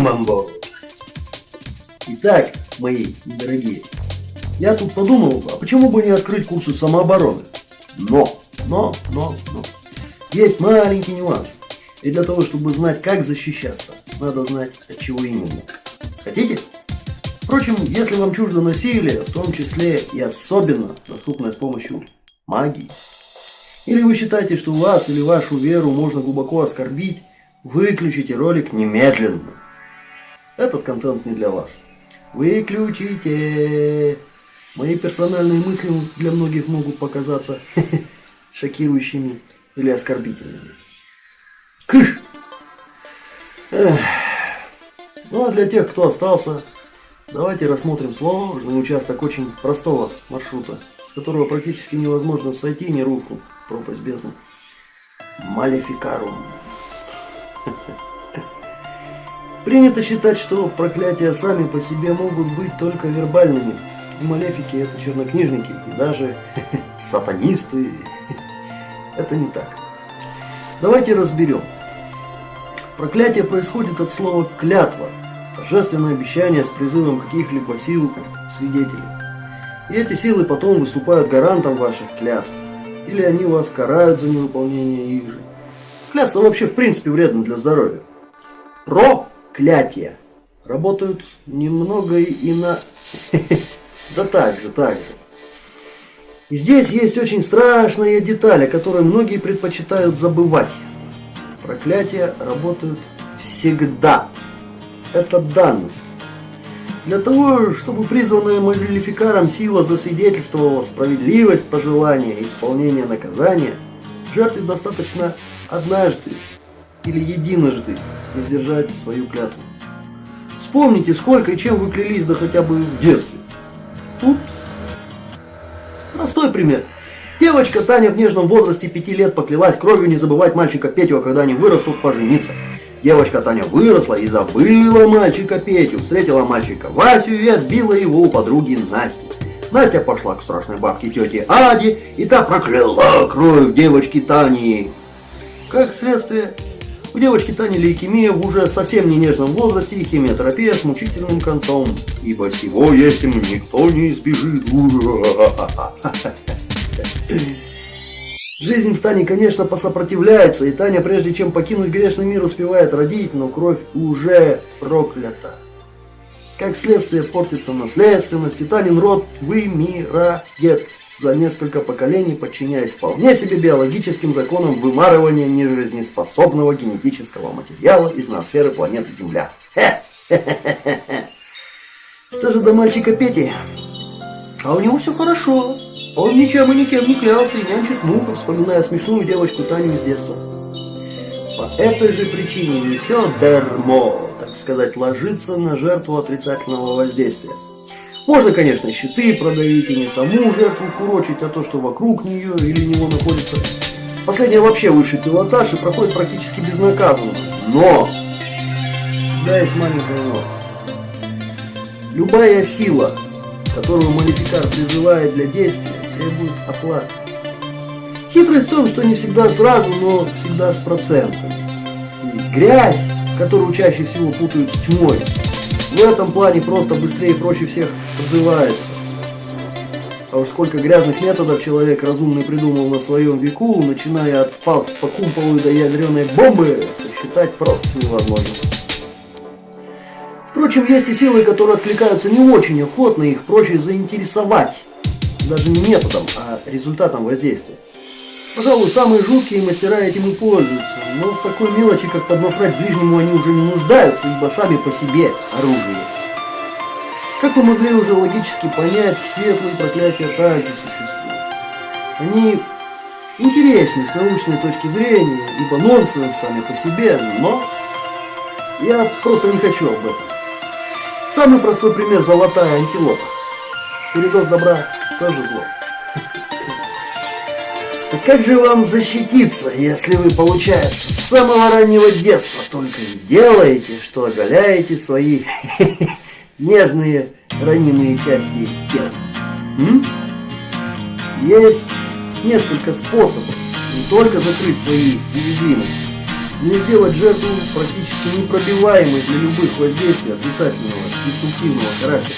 Мамбо. Итак, мои дорогие, я тут подумал, а почему бы не открыть курсы самообороны? Но, но, но, но. Есть маленький нюанс. И для того, чтобы знать, как защищаться, надо знать, от чего именно. Хотите? Впрочем, если вам чуждо насилие, в том числе и особенно доступное с помощью магии, или вы считаете, что вас или вашу веру можно глубоко оскорбить, выключите ролик немедленно. Этот контент не для вас. Выключите. Мои персональные мысли для многих могут показаться шокирующими или оскорбительными. Кыш! Ну а для тех, кто остался, давайте рассмотрим сложный участок очень простого маршрута, с которого практически невозможно сойти, не рухнув в пропасть бездны. Малефикарум. Принято считать, что проклятия сами по себе могут быть только вербальными. И малефики это чернокнижники, и даже сатанисты. Это не так. Давайте разберем. Проклятие происходит от слова «клятва», торжественное обещание с призывом каких-либо сил свидетелей. И эти силы потом выступают гарантом ваших клятв, или они вас карают за невыполнение их же. Клясться вообще в принципе вредно для здоровья. Проклятия работают немного и на... Да так же, так же. И здесь есть очень страшная деталь, о которой многие предпочитают забывать. Проклятия работают всегда. Это данность. Для того, чтобы призванная мобилификаром сила засвидетельствовала справедливость пожелания и исполнения наказания, жертве достаточно однажды или единожды сдержать свою клятву. Вспомните, сколько и чем вы клялись, да хотя бы в детстве. Упс. Простой пример. Девочка Таня в нежном возрасте пяти лет поклялась кровью не забывать мальчика Петю, а когда они вырастут, пожениться. Девочка Таня выросла и забыла мальчика Петю, встретила мальчика Васю и отбила его у подруги Насти. Настя пошла к страшной бабке тете Аде, и та прокляла кровь девочки Тани. Как следствие, у девочки Тани лейкемия в уже совсем не нежном возрасте и химиотерапия с мучительным концом. Ибо всего этим никто не избежит. Жизнь в Тане, конечно, посопротивляется, и Таня, прежде чем покинуть грешный мир, успевает родить, но кровь уже проклята. Как следствие портится наследственность, и Танин род вымирает за несколько поколений, подчиняясь вполне себе биологическим законам вымарывания нежизнеспособного генетического материала из ноосферы планеты Земля. Что же до мальчика Пети? А у него все хорошо. Он ничем и никем не клялся и нянчит муху, вспоминая смешную девочку Таню из детства. По этой же причине не все дермо, так сказать, ложится на жертву отрицательного воздействия. Можно, конечно, щиты продавить и не саму жертву курочить, а то, что вокруг нее или него находится. Последнее вообще высший пилотаж и проходит практически безнаказанно. Но! Да, есть маленькое но. Любая сила, которую малификар призывает для действия, требует оплаты. Хитрость в том, что не всегда сразу, но всегда с процентом. И грязь, которую чаще всего путают с тьмой, в этом плане просто быстрее и проще всех отзывается. А уж сколько грязных методов человек разумный придумал на своем веку, начиная от палки по кумполу до ядреной бомбы, сосчитать просто невозможно. Впрочем, есть и силы, которые откликаются не очень охотно, их проще заинтересовать даже не методом, а результатом воздействия. Пожалуй, самые жуткие мастера этим и пользуются, но в такой мелочи, как поднасрать ближнему, они уже не нуждаются, ибо сами по себе оружие. Как вы могли уже логически понять, светлые проклятия также существуют. Они интереснее с научной точки зрения, ибо нонсенс сами по себе, но я просто не хочу об этом. Самый простой пример – золотая антилопа. Передоз добра тоже зло. Как же вам защититься, если вы, получается, с самого раннего детства только и делаете, что оголяете свои нежные ранимые части тела? Есть несколько способов не только закрыть свои уязвимости, Или сделать жертву практически непробиваемой для любых воздействий отрицательного, деструктивного характера.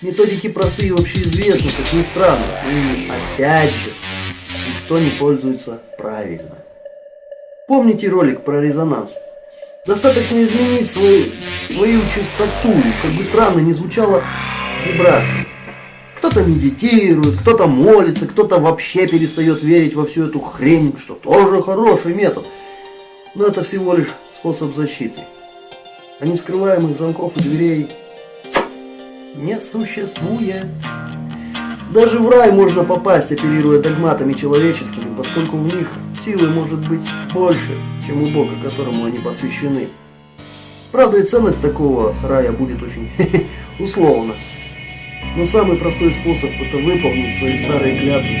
Методики простые и общеизвестны, как ни странно, но ими опять же никто не пользуется правильно. Помните ролик про резонанс? Достаточно изменить свою, свою частоту, как бы странно не звучало, вибрации. Кто-то медитирует, кто-то молится, кто-то вообще перестает верить во всю эту хрень, что тоже хороший метод. Но это всего лишь способ защиты. А невскрываемых замков и дверей не существует. Даже в рай можно попасть, оперируя догматами человеческими, поскольку в них силы может быть больше, чем у Бога, которому они посвящены. Правда и ценность такого рая будет очень условна. Но самый простой способ это выполнить свои старые клятвы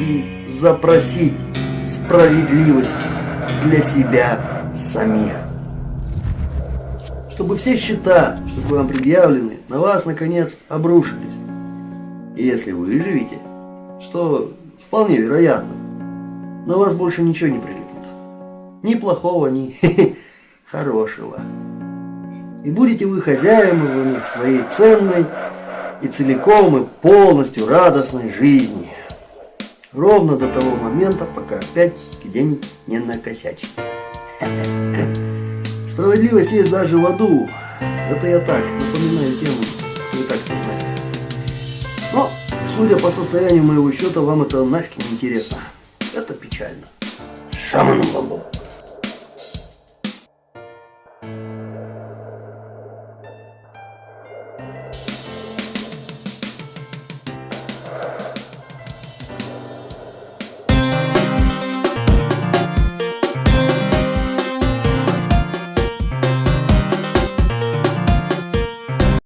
и запросить справедливость для себя самих. Чтобы все счета, что к вам предъявлены, на вас наконец обрушились. Если вы выживете, что вполне вероятно, на вас больше ничего не прилипнет. Ни плохого, ни хорошего. И будете вы хозяевами своей ценной и целиком и полностью радостной жизни. Ровно до того момента, пока опять где-нибудь не накосячите. Справедливость есть даже в аду. Это я так, напоминаю судя по состоянию моего счета, вам это нафиг не интересно. Это печально. Шаман бабу.